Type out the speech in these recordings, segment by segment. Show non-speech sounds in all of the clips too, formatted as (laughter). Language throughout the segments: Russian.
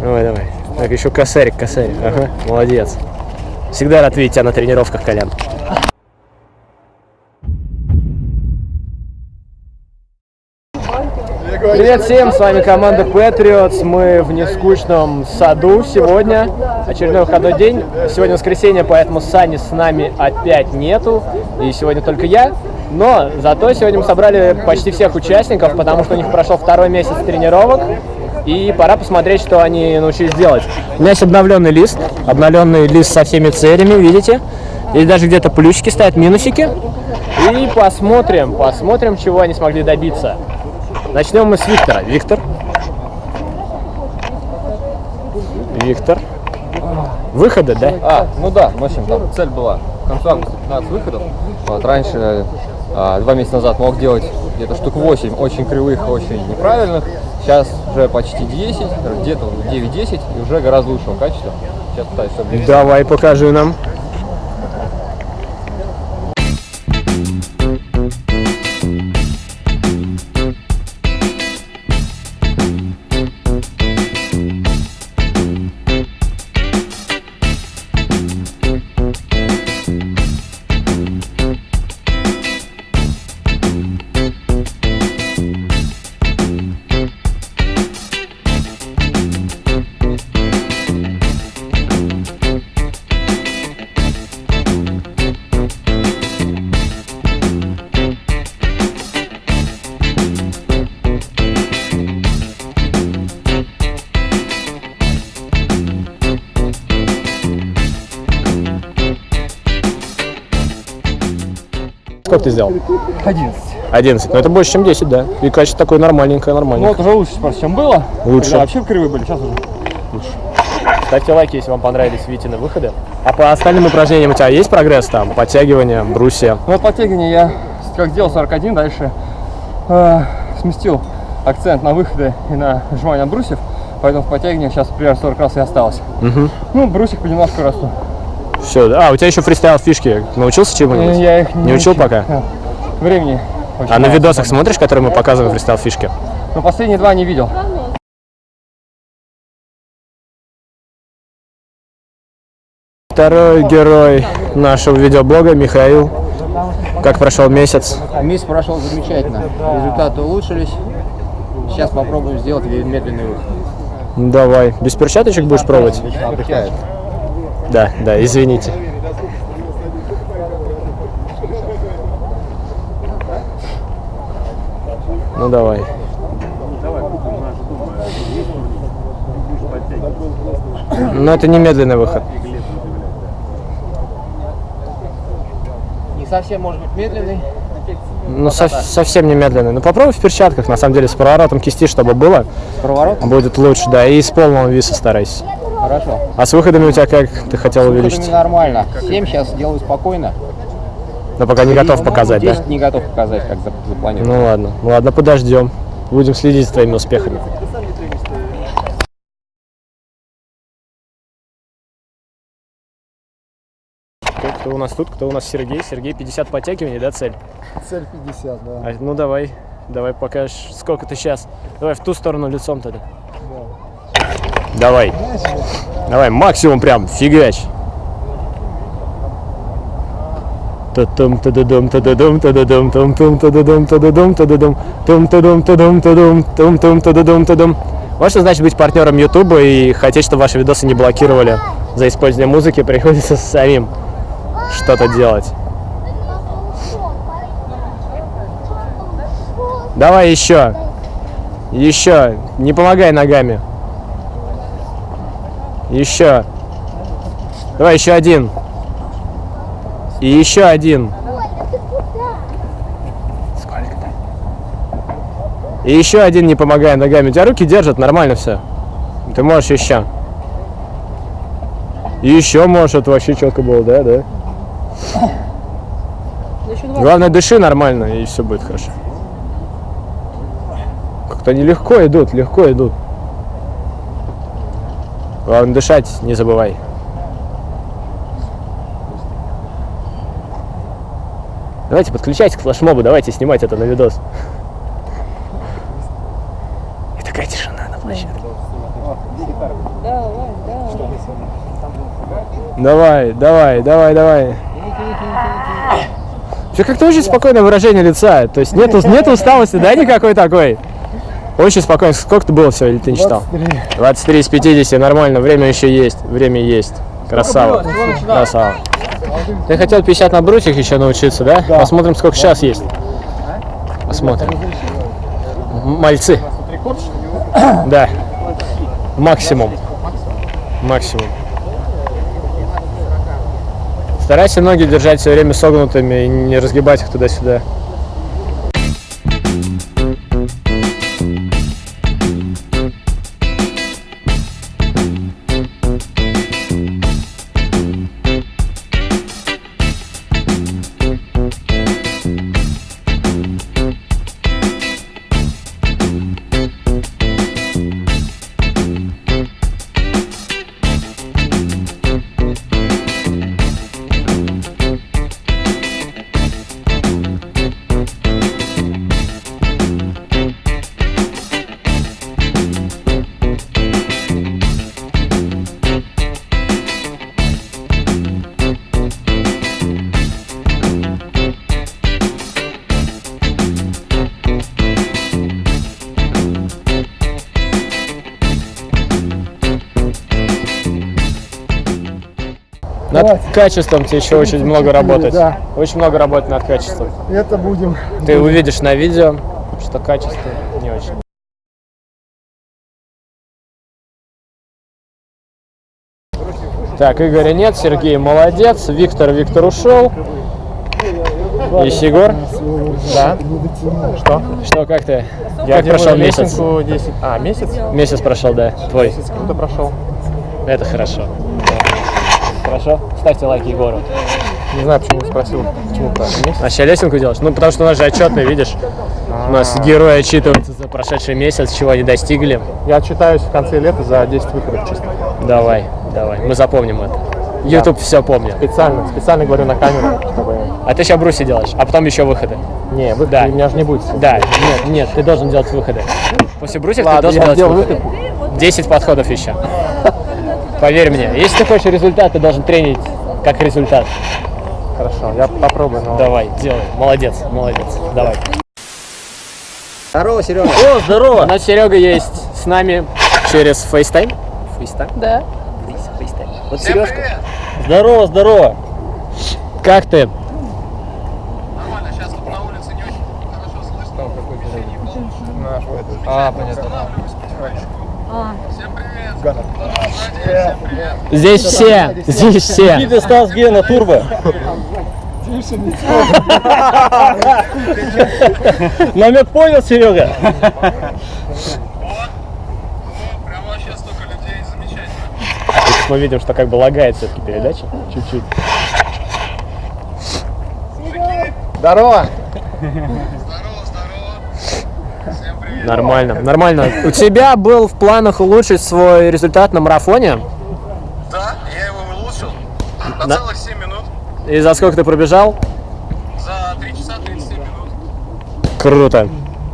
Давай, давай. Так, еще косарик, косарик. Ага, молодец. Всегда рад видеть тебя на тренировках, Колян. Привет всем, с вами команда Patriots. Мы в нескучном саду сегодня. Очередной выходной день. Сегодня воскресенье, поэтому Сани с нами опять нету. И сегодня только я. Но зато сегодня мы собрали почти всех участников, потому что у них прошел второй месяц тренировок. И пора посмотреть, что они научились делать. У меня есть обновленный лист. Обновленный лист со всеми целями, видите? Здесь даже где-то плюсики стоят, минусики. И посмотрим, посмотрим, чего они смогли добиться. Начнем мы с Виктора. Виктор. Виктор. Выходы, да? А, ну да, в общем, там цель была к концу августа 15 выходов. Вот, раньше, два месяца назад мог делать где-то штук 8 очень кривых, очень неправильных. Сейчас уже почти 10, где-то 9-10 и уже гораздо лучшего качества. Сейчас пытаюсь. Давай, покажи нам. Сколько ты сделал? 11. 11. Ну это больше, чем 10, да. И качество такое нормальненькое, Ну нормальненькое. вот уже лучше чем было. Лучше. Когда вообще кривые были, сейчас уже. Ставьте лайки, если вам понравились Витины выходы. А по остальным упражнениям у тебя есть прогресс там? Подтягивания, брусья? Ну вот подтягивание я как сделал 41, дальше э, сместил акцент на выходы и на сжимание брусьев. Поэтому в подтягивании сейчас примерно 40 раз и осталось. Ну, брусик понемножку расту. Все, да. А, у тебя еще фристайл фишки. Научился чему-нибудь? Э, Я их Не учил пока? Да. Времени. очень А на видосах свободно. смотришь, которые мы показываем фристайл фишки? Но последние два не видел. Второй герой нашего видеоблога Михаил. Как прошел месяц? Месяц прошел замечательно. Результаты улучшились. Сейчас попробуем сделать медленный выход. Ну, Давай. Без перчаточек будешь пробовать? Да, да, извините. Ну давай. Но это не медленный выход. Не совсем может быть медленный. Ну, со- совсем не медленный. Ну, попробуй в перчатках, на самом деле, с проворотом кисти, чтобы было. Проворот. Будет лучше, да. И с полного виса старайся. Хорошо. А с выходами у тебя как? Ты хотел Выходами увеличить? нормально. 7 сейчас делаю спокойно. Но пока не готов показать, да? 10 не готов показать, как за- запланировал. Ну ладно, ну ладно, подождем. Будем следить за твоими успехами. Кто, кто у нас тут? Кто у нас Сергей? Сергей 50 подтягиваний, да, цель? Цель 50, да. А, ну давай, давай покажешь, сколько ты сейчас. Давай в ту сторону лицом тогда. Давай. Давай, максимум прям, фигач. Та-тум, та-да-дум, та-да-дум, та-да-дум, тум-тум, та-да-дум, та-да-дум, та-да-дум, тум-та-дум, та-дум, та-дум, тум-тум, та-да-дум, та-дум. Вот что значит быть партнером Ютуба и хотеть, чтобы ваши видосы не блокировали за использование музыки, приходится самим что-то делать. Давай еще. Еще. Не помогай ногами. Еще. Давай еще один. И еще один. Сколько-то? И еще один, не помогая ногами. У тебя руки держат, нормально все. Ты можешь еще. И еще можешь, это вообще четко было, да, да? Главное, дыши нормально, и все будет хорошо. Как-то они легко идут, легко идут. Главное, дышать не забывай. Давайте подключайтесь к флешмобу, давайте снимать это на видос. И такая тишина на Давай, давай, давай, давай. Все как-то очень спокойное выражение лица. То есть нету, нету усталости, да, никакой такой? Очень спокойно. Сколько ты было все, или ты не считал? 23 из 50, нормально. Время еще есть. Время есть. Красава. Красава. Ты хотел 50 на брусьях еще научиться, да? Посмотрим, сколько сейчас есть. Посмотрим. Мальцы. Да. Максимум. Максимум. Старайся ноги держать все время согнутыми и не разгибать их туда-сюда. Над качеством тебе еще очень много работать. Да. Очень много работать над качеством. Это будем. Ты увидишь на видео, что качество не очень. Так, Игоря нет, Сергей молодец, Виктор, Виктор ушел. Есть Егор? Да. Что? Что, как ты? Я как прошел месяц? лесенку 10. А, месяц? Месяц прошел, да, твой. Месяц круто прошел. Это хорошо. Хорошо? Ставьте лайк Егору. Не знаю, почему спросил. Почему так? А сейчас лесенку делаешь? Ну, потому что у нас же отчетный, видишь? У нас герои отчитываются за прошедший месяц, чего они достигли. Я отчитаюсь в конце лета за 10 выходов чисто. Давай, давай, мы запомним это. YouTube все помнит. Специально, специально говорю на камеру, чтобы... А ты сейчас бруси делаешь, а потом еще выходы. Не, выхода Да. у меня же не будет. Да, нет, нет, ты должен делать выходы. После брусьев ты Ладно, должен я делать сделаю выходы. 10 подходов еще. (laughs) Поверь мне, если ты хочешь результат, ты должен тренить как результат. Хорошо, я попробую, но... Давай, делай. Молодец, молодец. Давай. Здорово, Серега. О, здорово! У нас Серега есть с нами через FaceTime. FaceTime? Да. FaceTime. Вот Сережка. Здорово, здорово. Как ты? А, понятно. Здесь все, здесь все. Ты Стас Гена Турбо. Намек понял, Серега? Мы видим, что как бы лагает все-таки передача. Чуть-чуть. Здорово! Нормально, нормально. У тебя был в планах улучшить свой результат на марафоне. Да, я его улучшил на целых 7 минут. И за сколько ты пробежал? За 3 часа 37 минут. Круто.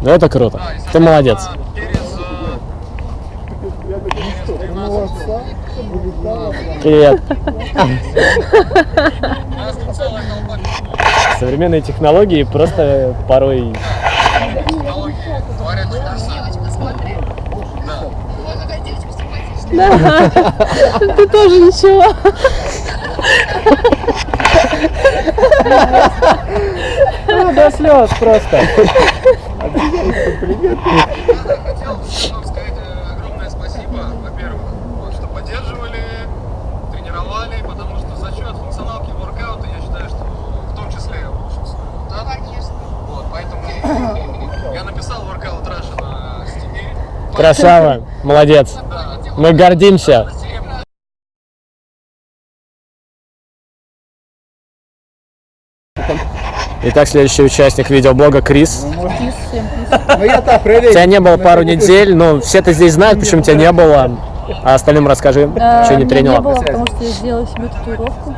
Это круто. Да, Ты молодец. э, Привет. у нас чудеса. Ты тоже ничего. До слез просто. Э, огромное спасибо, во-первых, вот, что поддерживали, тренировали, потому что за счет функционалки воркаута я считаю, что в том числе я улучшил свой результат. Конечно. Вот, поэтому я написал воркаут Раша на Steam. Красава. Молодец. Мы гордимся. Итак, следующий участник видеоблога Крис. Тебя не было пару недель, но все-то здесь знают, почему тебя не было. А остальным расскажи, А, что не тренила. не было, потому что я сделала себе татуировку.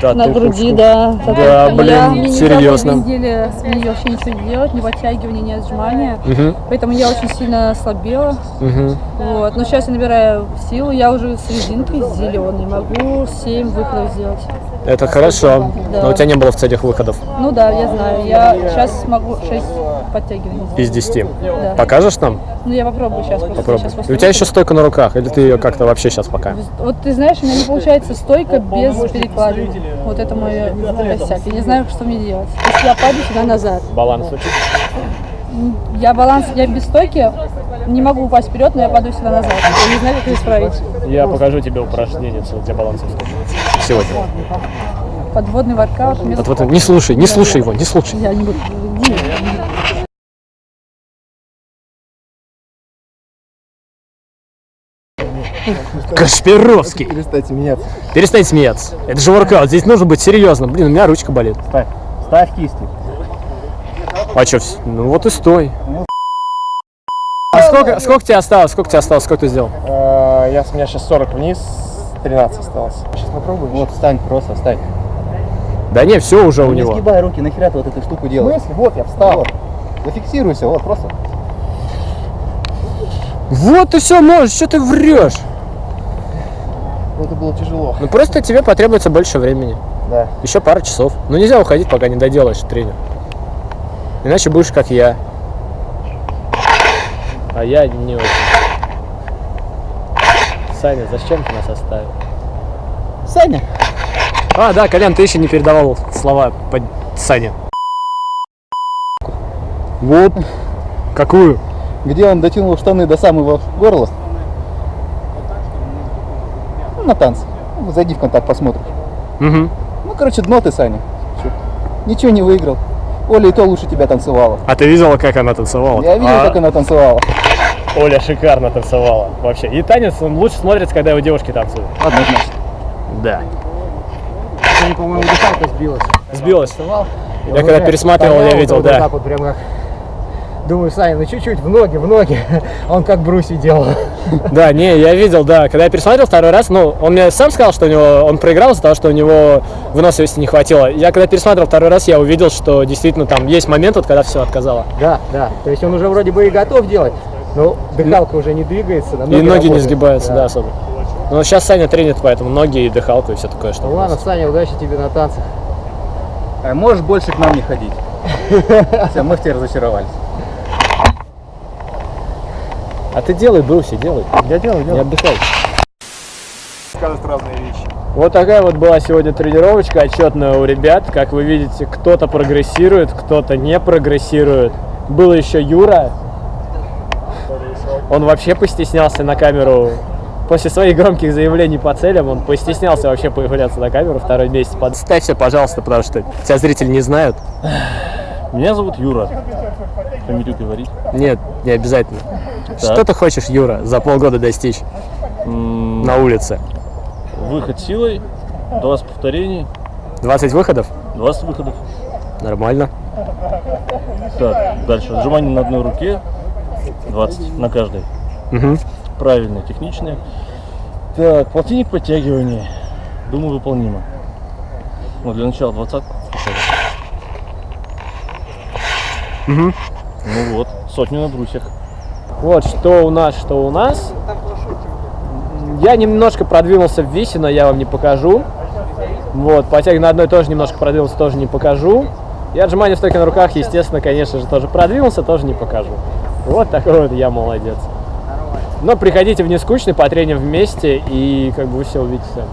Да, На ты груди, да. Да, блин, я, серьезно. две недели с ней вообще ничего не делать, ни подтягивания, ни отжимания. Мгм, Поэтому я очень сильно ослабела. мгм. Вот. Но сейчас я набираю силу, я уже с резинкой зеленой, могу 7 выходов сделать. Это хорошо. Да. Но у тебя не было в целях выходов Ну да, я знаю. Я сейчас могу 6 подтягиваний из сделать. 10. Да. Покажешь нам? Ну я попробую сейчас. Попробуй. сейчас И у тебя еще стойка на руках, или ты ее как-то вообще сейчас пока? Вот ты знаешь, у меня не получается стойка без перекладины. Вот это мой косяк. Я не знаю, что мне делать. Если я падаю сюда назад, Баланс учить? я баланс, я без стойки не могу упасть вперед, но я падаю сюда назад. Я не знаю, как это исправить. Я покажу тебе упражнение для баланса Сегодня. Подводный воркаут. Вот, вот, не слушай, не слушай его, не слушай. Я не буду. Кашпировский. Перестаньте меняться. Перестань смеяться. Это же воркаут, здесь нужно быть серьезно. Блин, у меня ручка болит. Ставь. Ставь кисти. А что, ну вот и стой. А сколько, сколько тебе осталось? Сколько тебе осталось? Сколько ты сделал? Э, Я, с меня сейчас 40 вниз, 13 осталось. Сейчас попробуем. Вот, встань просто, встань. Да не, все уже у Не него. сгибай руки, нахера ты вот эту штуку В делаешь? смысле? Вот, я встал. Вот. Зафиксируйся, вот, просто. Вот ты все можешь, что ты врешь? Ну, Это было тяжело. Ну просто тебе потребуется больше времени. Да. Еще пару часов. Ну нельзя уходить, пока не доделаешь тренер. Иначе будешь как я. А я не очень. Саня, зачем ты нас оставил? Саня. А, да, Колян, ты еще не передавал слова под Сане. Вот. Какую? Где он дотянул штаны до самого горла? Ну, на танцы. Ну, зайди в контакт, посмотришь. Угу. Ну, короче, дно ты, Саня. Ничего не выиграл. Оля и то лучше тебя танцевала. А ты видела, как она танцевала? Я видел, А, как она танцевала. Оля шикарно танцевала. Вообще. И танец он лучше смотрится, когда его девушки танцуют. Однозначно. Да. Сегодня, по-моему, дыхалка сбилась. Сбилась. Я когда пересматривал, я видел, вот да. так вот прямо. Думаю, Саня, ну чуть-чуть в ноги, в ноги. (laughs) Он как Бруси делал. (laughs) Да, не, я видел, да. Когда я пересмотрел второй раз, ну, он мне сам сказал, что у него он проиграл из-за того, что у него выносливости не хватило. Я когда пересмотрел второй раз, я увидел, что действительно там есть момент, вот, когда все отказало. Да, да. То есть он уже вроде бы и готов делать, но дыхалка уже не двигается. на И ноги не сгибаются, да, особо. Но сейчас Саня тренит, поэтому ноги и дыхалку и все такое, что. Ну ладно, Саня, удачи тебе на танцах. А можешь больше к нам не ходить? (laughs) Все, мы в тебе разочаровались. А ты делай, Бруси, делай. Я делаю, Не отдыхай. Сказать разные вещи. Вот такая вот была сегодня тренировочка отчетная у ребят. Как вы видите, кто-то прогрессирует, кто-то не прогрессирует. Был еще Юра. Он вообще постеснялся на камеру. После своих громких заявлений по целям он постеснялся вообще появляться на камеру второй месяц. Подставься, пожалуйста, потому что тебя зрители не знают. Меня зовут Юра. Фамилию говорить. Нет, не обязательно. Что ты хочешь, Юра, за полгода достичь М, на улице? Выход силой, 20 повторений, 20 выходов? 20 выходов. Нормально. Так, дальше. Отжимания на одной руке, 20 на каждой. Мгм. Правильные, техничные. Так, полтинник подтягиваний. Думаю, выполнимо. Ну, для начала 20. Мгм. Ну вот, сотню на брусьях. Вот что у нас, что у нас. Я немножко продвинулся в весе, но я вам не покажу. Вот, потяг на одной тоже немножко продвинулся, тоже не покажу. И отжимания в стойке на руках, естественно, конечно же, тоже продвинулся, тоже не покажу. Вот такой вот я молодец. Но приходите в нескучный, потреним вместе, и как бы вы все увидите сами.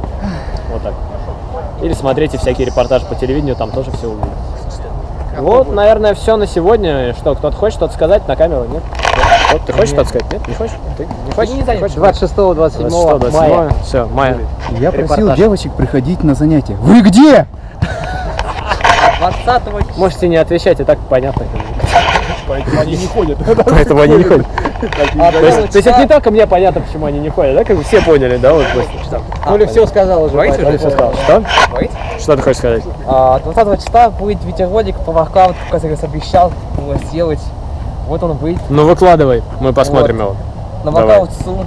Вот так. Или смотрите всякие репортажи по телевидению, там тоже все увидите. Вот, наверное, все на сегодня. Что, кто-то хочет что-то сказать на камеру? Нет? Вот, ты хочешь что-то сказать? Нет? Не хочешь? Ты не хочешь? Не хочешь? 26-27 мая. Все, мая. Я просил девочек приходить на занятия. Вы где? Можете не отвечать, и так понятно. Поэтому они не ходят. (laughs) Поэтому они не ходят. То есть, то есть это не только мне понятно, почему они не ходят, да? Как бы все поняли, да? Вот после что? Оля все сказал уже. Оля поэтому- все сказал. Что? Что ты хочешь сказать? А, 20 числа будет видеоролик по воркауту, который обещал его сделать. Вот он выйдет Ну выкладывай, мы посмотрим его. на Давай. воркаут СУ.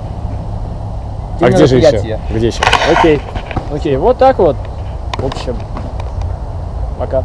А где же еще? Где еще? Окей. Окей, вот так вот. В общем, пока.